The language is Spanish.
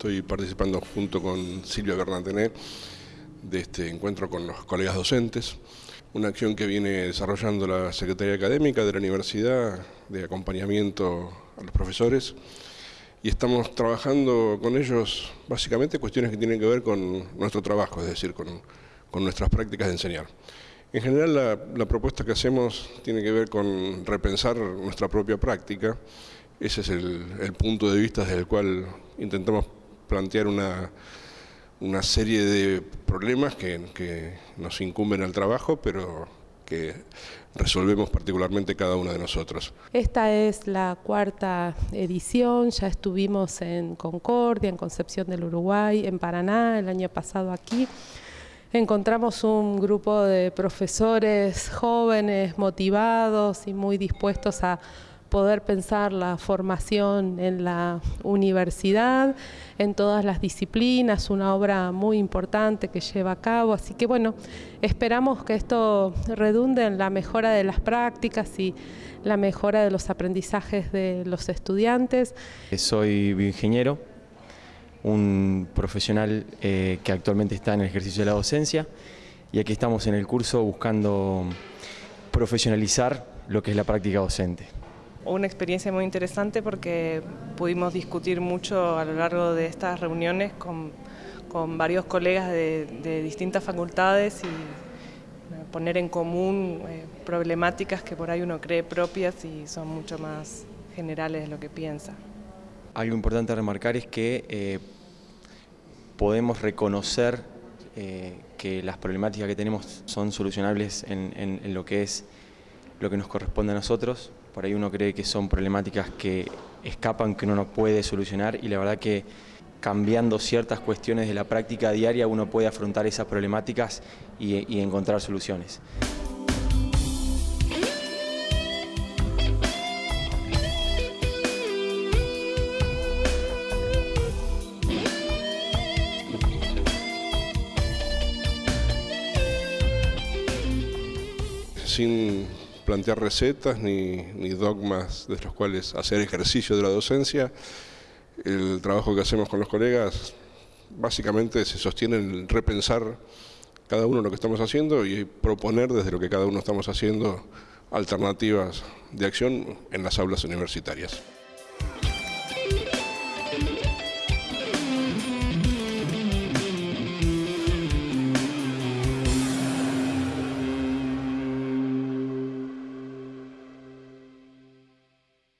Estoy participando junto con Silvia Bernatené de este encuentro con los colegas docentes, una acción que viene desarrollando la Secretaría Académica de la Universidad de acompañamiento a los profesores. Y estamos trabajando con ellos básicamente cuestiones que tienen que ver con nuestro trabajo, es decir, con, nuestras prácticas de enseñar. En general la, propuesta que hacemos tiene que ver con repensar nuestra propia práctica, ese es el, punto de vista desde el cual intentamos plantear una, una serie de problemas que, que nos incumben al trabajo, pero que resolvemos particularmente cada uno de nosotros. Esta es la cuarta edición, ya estuvimos en Concordia, en Concepción del Uruguay, en Paraná, el año pasado aquí. Encontramos un grupo de profesores jóvenes, motivados y muy dispuestos a poder pensar la formación en la universidad, en todas las disciplinas, una obra muy importante que lleva a cabo, así que bueno, esperamos que esto redunde en la mejora de las prácticas y la mejora de los aprendizajes de los estudiantes. Soy bioingeniero, un profesional eh, que actualmente está en el ejercicio de la docencia y aquí estamos en el curso buscando profesionalizar lo que es la práctica docente una experiencia muy interesante porque pudimos discutir mucho a lo largo de estas reuniones con, varios colegas de, distintas facultades y eh, poner en común eh, problemáticas que por ahí uno cree propias y son mucho más generales de lo que piensa. Algo importante a remarcar es que eh, podemos reconocer que las problemáticas que tenemos son solucionables en lo que es lo que nos corresponde a nosotros, por ahí uno cree que son problemáticas que escapan, que uno no puede solucionar y la verdad que cambiando ciertas cuestiones de la práctica diaria uno puede afrontar esas problemáticas y, encontrar soluciones. Sin plantear recetas ni, dogmas de los cuales hacer ejercicio de la docencia. El trabajo que hacemos con los colegas básicamente se sostiene en repensar cada uno lo que estamos haciendo y proponer desde lo que cada uno estamos haciendo alternativas de acción en las aulas universitarias.